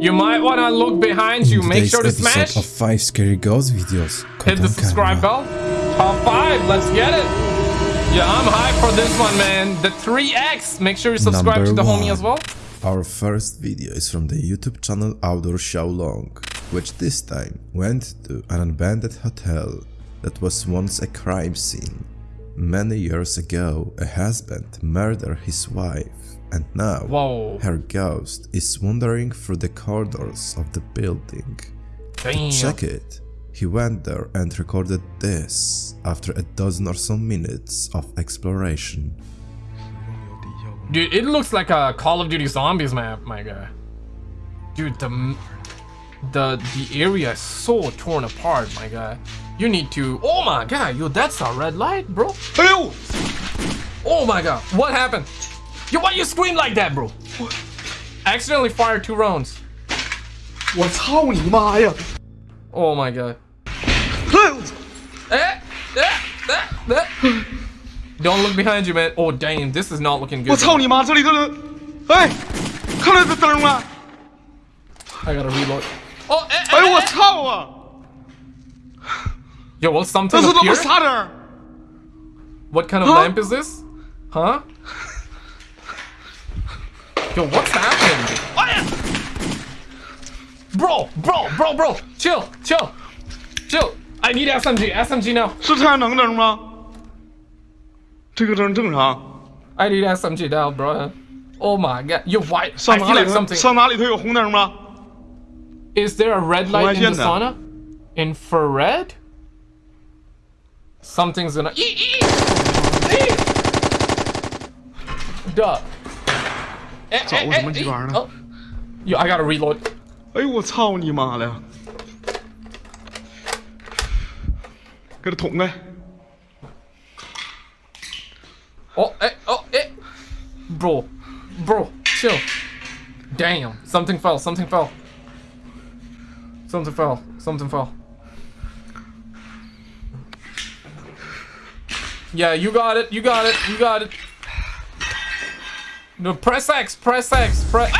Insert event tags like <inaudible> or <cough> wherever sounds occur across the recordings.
You might want to look behind you. Make sure to smash. of 5 Scary Ghost videos. Hit the subscribe Camera. bell. Top five. Let's get it. Yeah, I'm hyped for this one, man. The 3X. Make sure you subscribe Number to the homie as well. Our first video is from the YouTube channel Outdoor Xiaolong, which this time went to an abandoned hotel that was once a crime scene. Many years ago, a husband murdered his wife, and now Whoa. her ghost is wandering through the corridors of the building. Damn. Check it. He went there and recorded this after a dozen or so minutes of exploration. Dude, it looks like a Call of Duty Zombies map, my guy. Dude, the the the area is so torn apart, my guy. You need to. Oh my god, yo, that's a red light, bro. 哎呦，Oh my god, what happened? Yo, why you scream like that, bro? Accidentally fired two rounds. 我操你妈呀！ Oh my god. 哎呦， Eh, eh, eh, eh. Don't look behind you, man. Oh damn, this is not looking 我 good. 操你妈！这里头人，哎，看到这灯了？ I gotta reload. Oh, eh, 哎 eh, 呦我 eh. 操啊！ Yo, will 这 something 是他妈 appear? 啥灯？ What kind of Huh? lamp is this? Huh? Yo, what's happening? Oh, yeah. Bro, bro, bro, bro, chill, chill, chill. I need SMG, SMG now. 是太阳能灯吗？这个灯正常。 I need SMG now, bro. Oh my god, yo, why? I 上哪 feel 里 like 头？ something. 上哪里头有红灯吗？ Is there a red light in the 红外线的。 sauna? Infrared? Something's gonna. Ee, ee, ee. Duh. Eh, 找 eh, 什么 eh, 鸡 ee. 巴呢？ Oh. Yo, I gotta reload. 哎呦我操你妈的！给他捅开！ Oh, eh, oh, eh. Bro, bro, chill. Damn, something fell, something fell. Something fell, something fell. Yeah, you got it, you got it, you got it. No, press X, press X, press.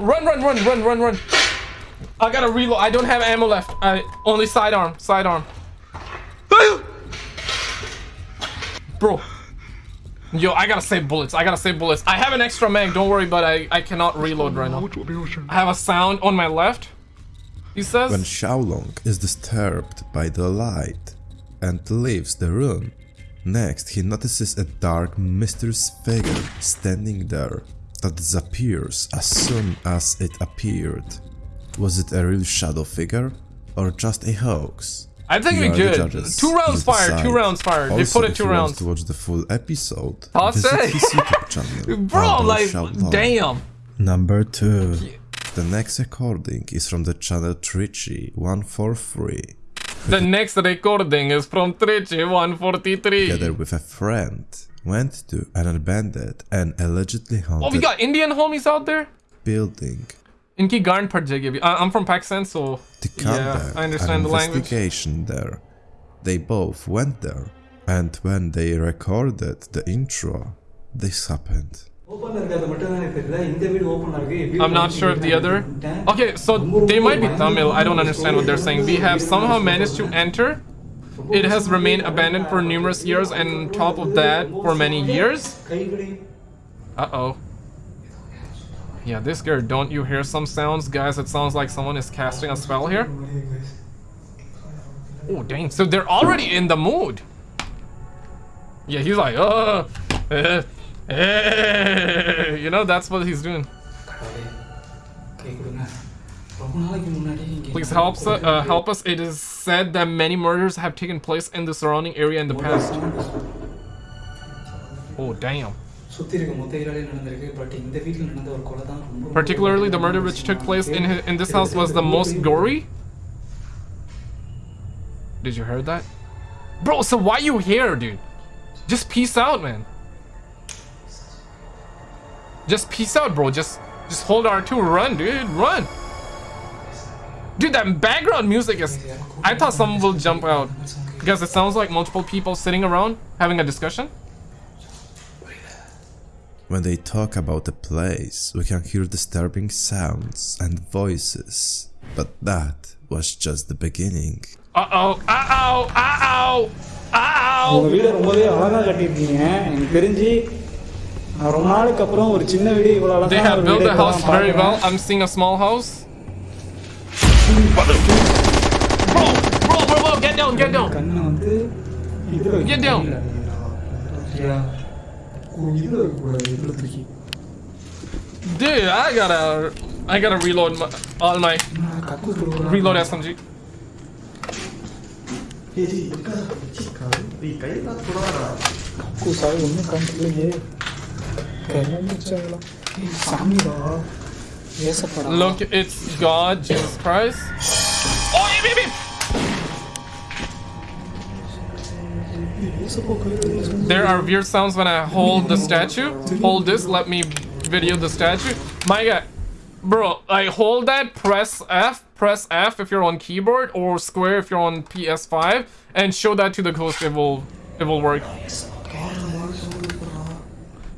Run, run, run, run, run, run. I gotta reload. I don't have ammo left. I only sidearm, sidearm. Bro. Yo, I gotta save bullets. I gotta save bullets. I have an extra mag, don't worry, but I, I cannot reload right now. I have a sound on my left. He says... When Xiaolong is disturbed by the light and leaves the room, next he notices a dark, mysterious figure standing there that disappears as soon as it appeared. Was it a real shadow figure or just a hoax? I think You we are the good. Two rounds fired, two rounds fired. They put it two rounds. to watch the full episode, I'll visit his YouTube channel. <laughs> Bro, like, damn. Number 2 The next recording is from the channel Trichy143. The next recording is from Trichy 143. together with a friend went to an abandoned and allegedly haunted. Oh, we got Indian homies out there? building Inki Garn Parjagibi. I- I'm from Pakistan, so. to Yeah, I understand an the language. investigation there. They both went there, and when they recorded the intro, this happened. I'm not sure if the other... Okay, so they might be Tamil, I don't understand what they're saying. We have somehow managed to enter. It has remained abandoned for numerous years and top of that for many years. Uh-oh. Yeah, this girl, don't you hear some sounds? Guys, it sounds like someone is casting a spell here. Oh, dang, so they're already in the mood. Yeah, he's like, uh, uh you know, that's what he's doing. Please help, uh, help us. It is said that many murders have taken place in the surrounding area in the past. Oh, damn. Particularly, the murder which took place in, in this house was the most gory. Did you hear that? Bro, so why you here, dude? Just peace out, man. Just peace out, bro. Just just hold R2, run, dude, run. Dude, that background music is. I thought someone will jump out because it sounds like multiple people sitting around having a discussion. When they talk about the place, we can hear disturbing sounds and voices, but that was just the beginning. Uh-oh, uh-oh, uh-oh, uh-oh. ரொம்ப நாளுக்கு அப்புறம் ஒரு சின்ன வீடு இவ்வளவு They அழகா have ஒரு built வீடு the house very well. I'm seeing a small house. Bro, bro, bro, bro, get down, get down. கண்ணு வந்து இதுல Get down. சரியா? ஓ, இதுல இருக்கக்கூடாது இதுல தூக்கி Dude, I gotta, I gotta reload my, all my நான் கக்கு கொடுக்குறேன் reload SMG. கக்கு சாய் ஒன்றும் காமிக்கலையே கிளம்பிச்சாங்களா ஏய், சாமிடா ஏசப்படா Look, it's God, Jesus Christ. Oh! There are weird sounds when I hold the statue. Hold this, let me video the statue. My god. Bro, I hold that, press F, press F if you're on keyboard, or square if you're on PS5, and show that to the ghost, it will, it will work.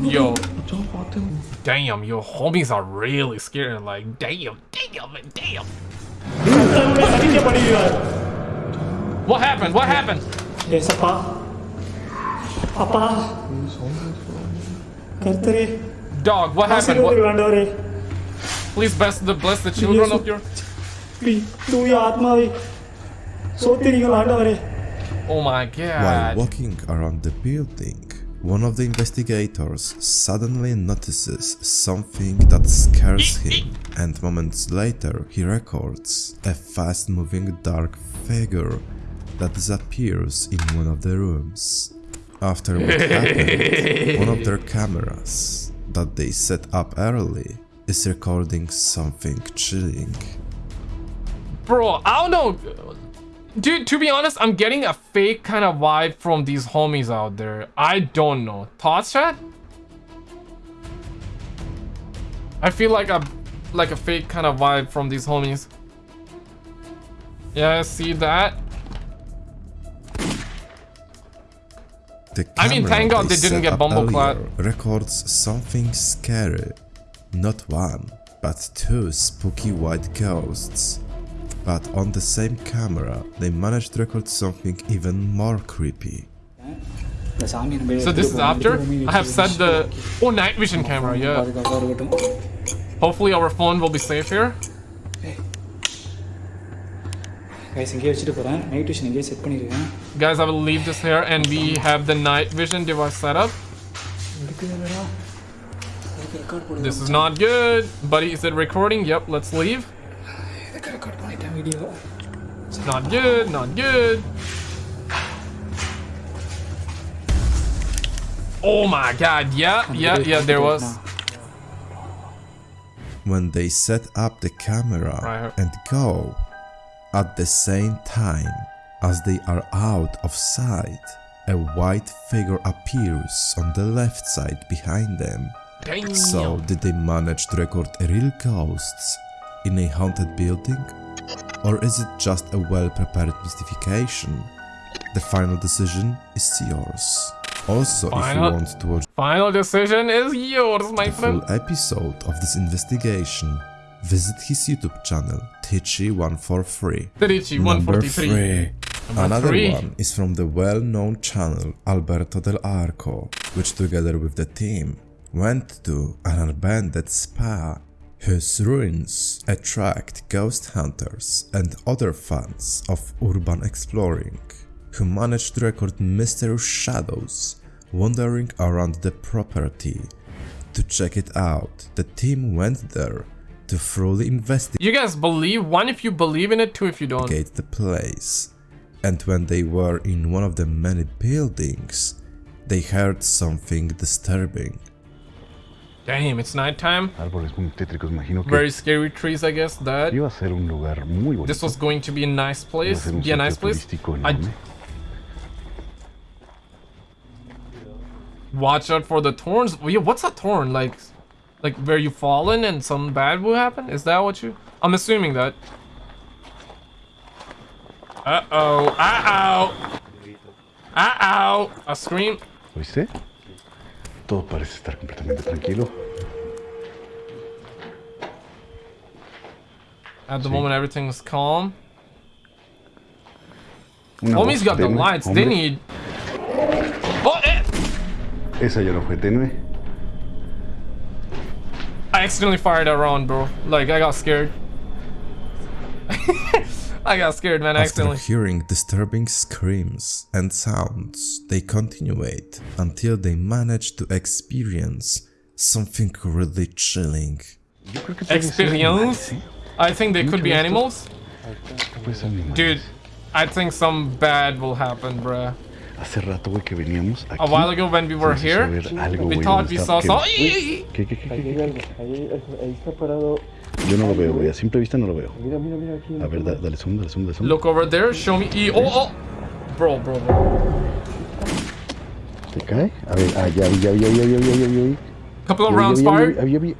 Yo. Damn, your homies are really scary. Like, damn, damn, damn. what happened? What happened? Yes, Papa. Papa. Dog, what happened? What? Please bless the bless the children of your. Oh my god. While walking around the building, one of the investigators suddenly notices something that scares him, and moments later he records a fast moving dark figure that disappears in one of the rooms. After what happened, one of their cameras that they set up early is recording something chilling. Bro, I don't know. Dude, to be honest, I'm getting a fake kind of vibe from these homies out there. I don't know. Thoughts, chat? I feel like a like a fake kind of vibe from these homies. Yeah, see that? The I mean, thank God they didn't get Bumbleclad. Records something scary. Not one, but two spooky white ghosts. But on the same camera, they managed to record something even more creepy. So this is after I have set the oh night vision camera, yeah. Hopefully our phone will be safe here. Guys, I will leave this here and we have the night vision device set up. This is not good. Buddy, is it recording? Yep, let's leave video. It's not good, not good. Oh my god, yeah, yeah, yeah, there was. When they set up the camera and go at the same time as they are out of sight, a white figure appears on the left side behind them. Damn. So did they manage to record real ghosts in a haunted building or is it just a well prepared mystification? The final decision is yours. Also, if you want to watch Final decision is yours, my the friend. full episode of this investigation, visit his YouTube channel, Trichy143. Terichi Number 143. three. Number Another three. one is from the well-known channel Alberto Del Arco, which together with the team went to an abandoned spa whose ruins attract ghost hunters and other fans of urban exploring, who managed to record mysterious shadows wandering around the property. To check it out, the team went there to thoroughly investigate You guys believe one if you believe in it, two if you don't. the place. And when they were in one of the many buildings, they heard something disturbing. Damn, it's nighttime. Árboles muy tétricos, imagino que Very scary trees, I guess. That iba a ser un lugar muy bonito. this was going to be a nice place. Be a nice place. I watch out for the thorns. Yeah, what's a thorn like? Like where you fallen and some bad will happen? Is that what you? I'm assuming that. Uh oh. Uh oh. Uh oh. A scream. ¿Oíste? Todo parece estar completamente tranquilo. At the Sí. moment, everything's calm. Una Homie's got the tenue, lights. They hombre. need. Oh, eh! Esa ya no fue tenue. I accidentally fired a round, bro. Like I got scared. <laughs> <laughs> I got scared, man. After Accidentally. hearing disturbing screams and sounds, they continued until they managed to experience something really chilling. Yo creo que puede ser Experience. I think they could be animals. Puede ser animales. Dude, I think some bad will happen, bruh. Hace rato, güey, que veníamos aquí. A while ago when we were se empezó a here, we thought we saw ¿qué? Yo no lo veo, güey. A simple vista no lo veo. Mira, mira, mira aquí. A ver, da- dale zoom, dale zoom, dale zoom. Look over there, show me. E. Oh, oh. Bro, bro, bro. ¿Te cae? A ver, ah, ya vi, ya vi, ya vi, ya vi, ya vi, ya vi. Couple of rounds fired. ya vi, ya vi.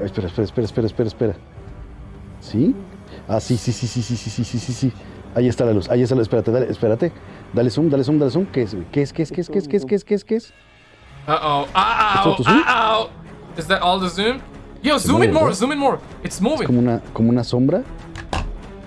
Ah, Espera, espera, espera, espera, espera, espera. ¿Sí? Ah, sí, sí, sí, sí, sí, sí, sí, sí, sí, sí. Ahí está la luz, ahí está la luz. Espérate, dale, espérate. Dale zoom, dale zoom, dale zoom. ¿Qué es, güey? ¿Qué es, qué es, qué es, qué es, qué es, qué es, qué es, qué es? Uh oh. Uh oh. to zoom? Uh oh. Is that all the zoom? Yo, zoom in mueve, more, ¿no? zoom in more. It's moving. Como una, como una sombra.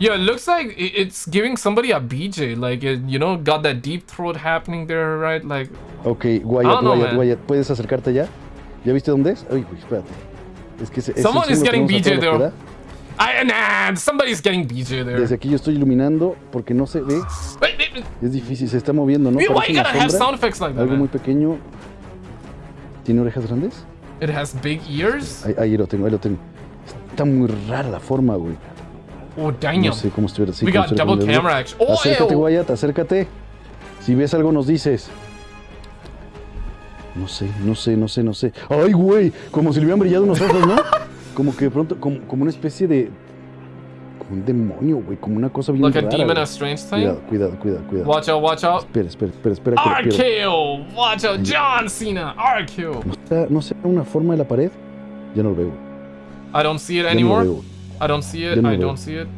Yeah, it looks like it's giving somebody a BJ. Like, it, you know, got that deep throat happening there, right? Like, Ok, Wyatt, know, Wyatt, man. Wyatt, ¿puedes acercarte ya? ¿Ya viste dónde es? Ay, güey, espérate. Es que ese Someone zoom is getting BJ da. I nah, somebody's getting BJ there. Desde aquí yo estoy iluminando porque no se ve. Wait, wait. Es difícil, se está moviendo, ¿no? Why you gotta have sound effects like that, Algo muy man? pequeño. ¿Tiene orejas grandes? It has big ears. Ahí, ahí lo tengo, ahí lo tengo. Está muy rara la forma, güey. Oh, No damn. sé cómo estuviera así. We got double camera action. Oh, Acércate. Wyatt, acércate. Si ves algo nos dices. No sé, no sé, no sé, no sé. ¡Ay, güey! Como si le hubieran brillado unos ojos, ¿no? <laughs> Como que de pronto, como, como una especie de... Como un demonio, güey. Como una cosa bien Like a demon, a strange Cuidado, thing. cuidado, cuidado, cuidado. Watch out, watch out. Espera, espera, espera, espera. RKO. Watch out, John Cena. RKO. ¿No será, ¿No será una forma de la pared? Ya no lo veo. I don't see it Ya no anymore. lo veo. I don't see it. No I don't see it.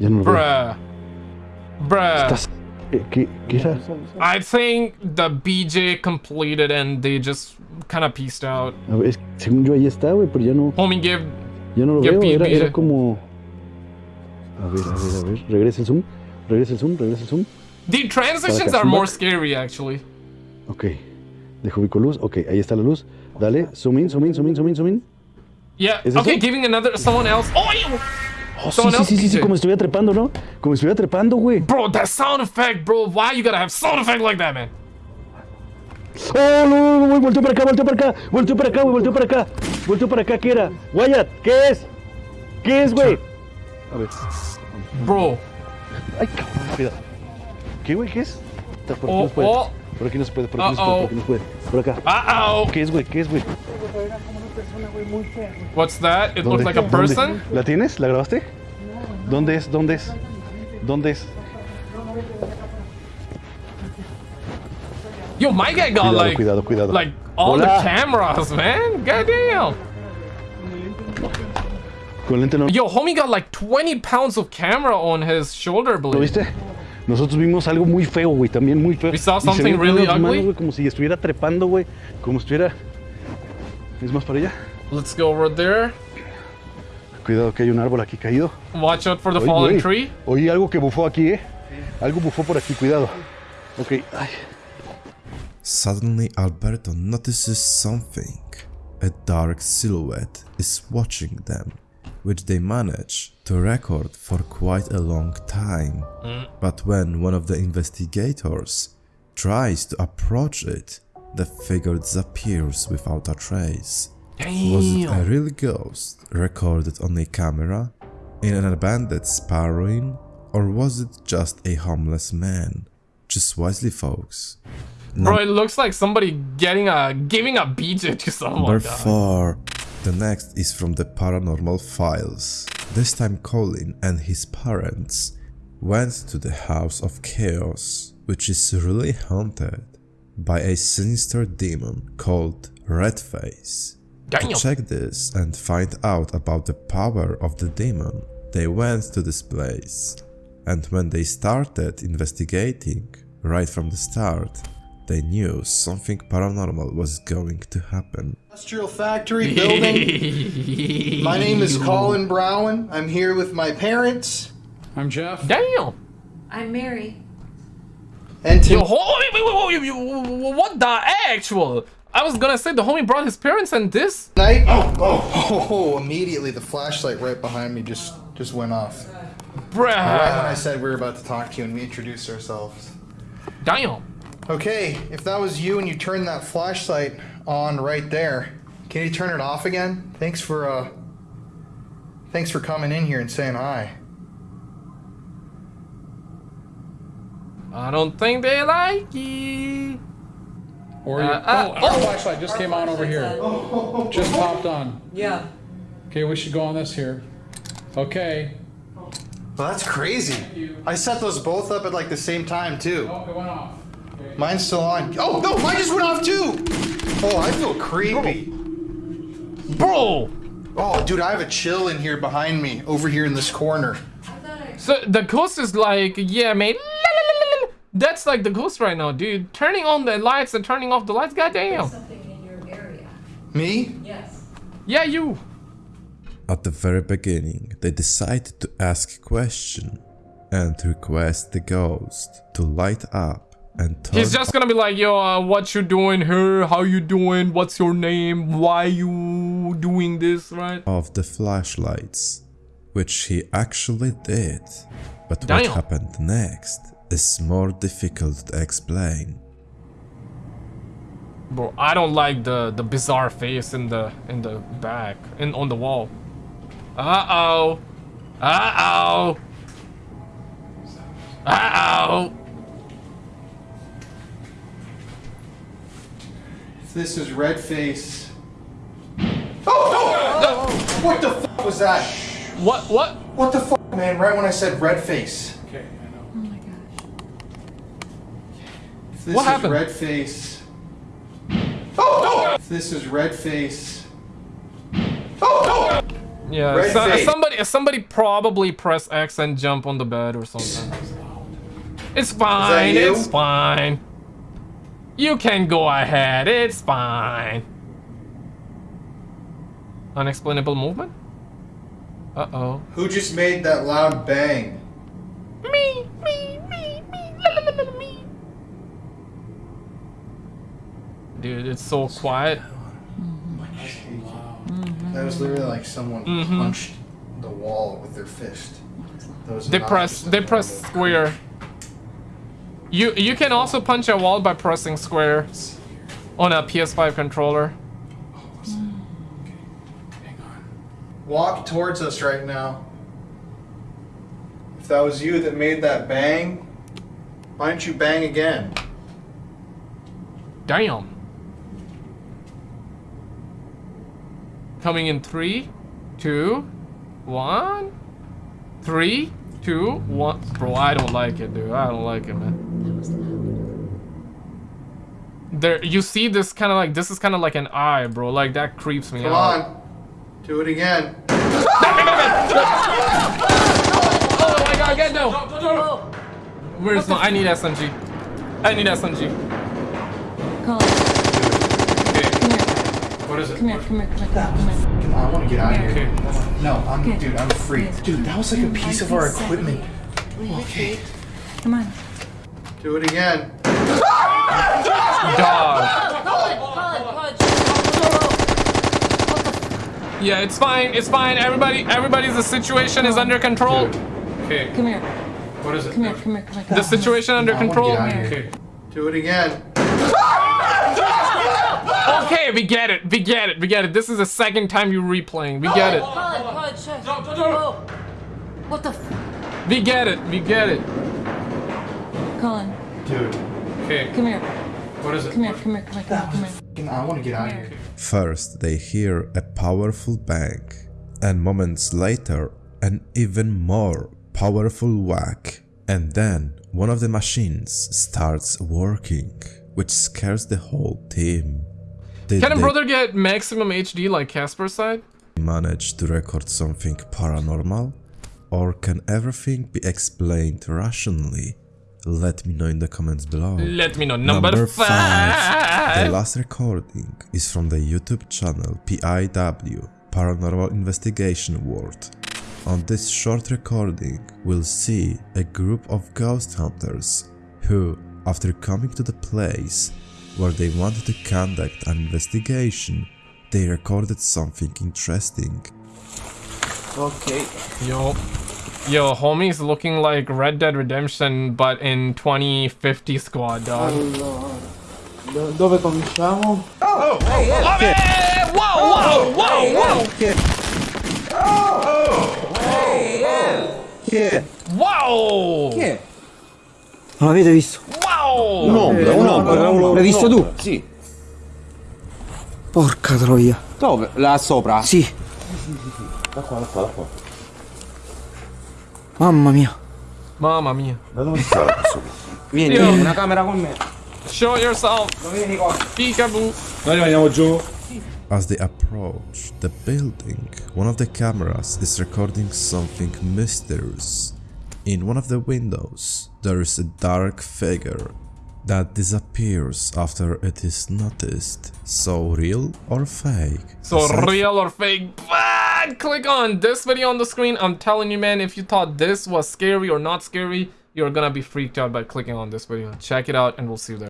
Ya no lo veo. Bruh. Bruh. Estás- ¿Qué, qué, qué era? I think the BJ completed and they just kind of pieced out. A ver, según yo ahí está, güey, pero ya no, Homie give. Ya no lo veo. Era, era como... A ver, a ver, a ver. Regresa el zoom. Regresa el zoom, regresa el zoom. The transitions are more scary actually. Ok. Dejo ubico luz. Ok, ahí está la luz. Dale, zoom in, zoom in, zoom in, zoom in, zoom in. Yeah. ¿Es Okay, eso? giving another someone else. Oh, ew. Oh, sí, Someone sí, sí, sí, sí, PJ. como estuviera trepando, ¿no? Como estuviera trepando, güey. bro, that sound effect, bro. Why you gotta have sound effect like that, man? ¡Oh, no, no! Volteó para acá, volteó para acá. Volteó para acá, güey, volteó para acá. Volteó para acá, ¿qué era? Wyatt, ¿qué es? ¿Qué es, güey? A ver. Bro. Ay, cabrón, cuidado. ¿Qué, güey? ¿Qué es? Por aquí Oh, no se puede. oh. Por aquí no se puede, por aquí no se puede, por aquí no se puede. Por acá. Uh oh. ¿Qué es, güey? ¿Qué es, güey? What's that? It ¿Dónde? looks like a ¿Dónde? person. ¿La tienes? ¿La grabaste? ¿Dónde es? ¿Dónde es? ¿Dónde es? Yo, my guy got Cuidado, like, cuidado, cuidado. like all Hola. the cameras, man. Goddamn. Con lente no. Yo, homie got like 20 pounds of camera on his shoulder ¿Lo blade. viste? Nosotros vimos algo muy feo, güey, también muy feo. We saw Y se something really unas manos, ugly? güey, como si estuviera trepando, güey. Como si estuviera... ¿Es más para allá? Let's go over there. Cuidado que hay un árbol aquí caído. Watch out for the Oye, fallen güey, tree. Oí algo que bufó aquí, ¿eh? Algo bufó por aquí, cuidado. Ok, ay. Suddenly, Alberto notices something. A dark silhouette is watching them, which they manage to record for quite a long time. Mm. But when one of the investigators tries to approach it, the figure disappears without a trace. Was it a Damn. real ghost recorded on a camera in an abandoned spa ruin, or was it just a homeless man? Just wisely, folks. Bro, it looks like somebody getting a giving a BJ to someone. Number. 4. The next is from the paranormal files. This time Colin and his parents went to the House of Chaos, which is really haunted by a sinister demon called Redface. To check this and find out about the power of the demon, they went to this place. And when they started investigating, right from the start, they knew something paranormal was going to happen. Industrial factory building. <laughs> my name is Colin Brown. I'm here with my parents. I'm Jeff. Damn. I'm Mary. And Yo, to ho- wait, wait, wait, wait, wait, wait, what the actual? I was gonna say the homie brought his parents and this. tonight. Oh, oh, oh, <laughs> immediately the flashlight right behind me just just went off. Right when I said we were about to talk to you and we introduced ourselves. Damn. Okay, if that was you and you turned that flashlight on right there, can you turn it off again? Thanks for uh thanks for coming in here and saying hi. I don't think they like it. Or you, Uh, uh, oh, our oh. flashlight just came on over here. <laughs> Just popped on. Yeah. Okay, we should go on this here. Okay. Well, that's crazy. I set those both up at like the same time too. Oh, it went off. Okay. Mine's still on. Oh no, mine just went off too. Oh, I feel creepy. Bro. Oh, dude, I have a chill in here behind me, over here in this corner. So the ghost is like, yeah, mate. That's like the ghost right now, dude. Turning on the lights and turning off the lights, goddamn. Something in your area. Me? Yes. Yeah, you. At the very beginning, they decided to ask a question and request the ghost to light up and turn He's just gonna be like, yo, uh, what you doing here? How you doing? What's your name? Why you doing this, right? Of the flashlights, which he actually did. But what happened next is more difficult to explain. Bro, I don't like the the bizarre face in the in the back and on the wall. Uh oh. Uh oh. Uh oh. This is red face. Oh no! What the fuck was that? What? What? What the fuck, man? Right when I said red face. Okay, I know. Oh my gosh. This What is happened? red face. Oh no! This is red face. Oh no! Yeah. Red so- face. somebody somebody probably press X and jump on the bed or something. It's fine. you? It's fine. You can go ahead. It's fine. Unexplainable movement? Uh oh. Who just made that loud bang? Me, me, me, me, la, la, la, la, me. Dude, it's so quiet. That was literally like someone punched the wall with their fist. They press, they press square. You you can also punch a wall by pressing square on a PS5 controller. Walk towards us right now. If that was you that made that bang, why don't you bang again? Damn. Coming in three, two, one, three, two, one. Bro, I don't like it, dude. I don't like it, man. There, you see this kind of like this is kind of like an eye, bro. Like that creeps me Come out. Come on. Do it again. Oh my god, get no! Where's my? I need SMG. I need SMG. Colin, What is it? come here, come here, come here, come here. Come on, I want to get out of Okay. here. No, I'm, Okay. dude, I'm free. Dude, that was like a piece of our equipment. Okay. Come on. Do it again. Dog. Colin, Colin, punch. Yeah, it's fine. It's fine. Everybody, everybody's the situation is under control. Okay, Come here. what is it? Come here, come here, come here. The situation under I control. get out of here. Okay. Do it again. Okay, we get it. We get it. We get it. This is the second time you're replaying. We get it. Colin, punch. Whoa. What the f- We get it. We get it. Colin, Dude. Okay, come here. what What is it? Come here, come here, come here, come here, come here. I want to get out of here. First, they hear a powerful bang, and moments later, an even more powerful whack. And then, one of the machines starts working, which scares the whole team. Did Can a brother get maximum HD like Casper side? manage to record something paranormal? Or can everything be explained rationally? Let me know in the comments below. Let me know. Number, five. The last recording is from the YouTube channel PIW Paranormal Investigation World. On this short recording, we'll see a group of ghost hunters who, after coming to the place where they wanted to conduct an investigation, they recorded something interesting. Okay. Yo. Yo, homie's looking like Red Dead Redemption, but in 2050 squad, dog. Allora. do- dove cominciamo? Vabbè! Wow, wow, wow, wow! Chi è? Wow! Chi è? Non l'avete visto? Wow! Un'ombra, un'ombra, un'ombra. L'hai visto tu? Sì. Porca troia. Dove? Là sopra? Sì. Da qua, da qua, da qua. Mamma mia. Mamma mia. Da dove sta questo? Vieni, Io- vieni, una camera con me. Show yourself. Vieni qua. Peekaboo. Noi rimaniamo giù. As they approach the building, one of the cameras is recording something mysterious. In one of the windows, there is a dark figure that disappears after it is noticed. So real or fake? So Aside real or fake? But click on this video on the screen. I'm telling you, man, if you thought this was scary or not scary, you're gonna be freaked out by clicking on this video. Check it out and we'll see you there.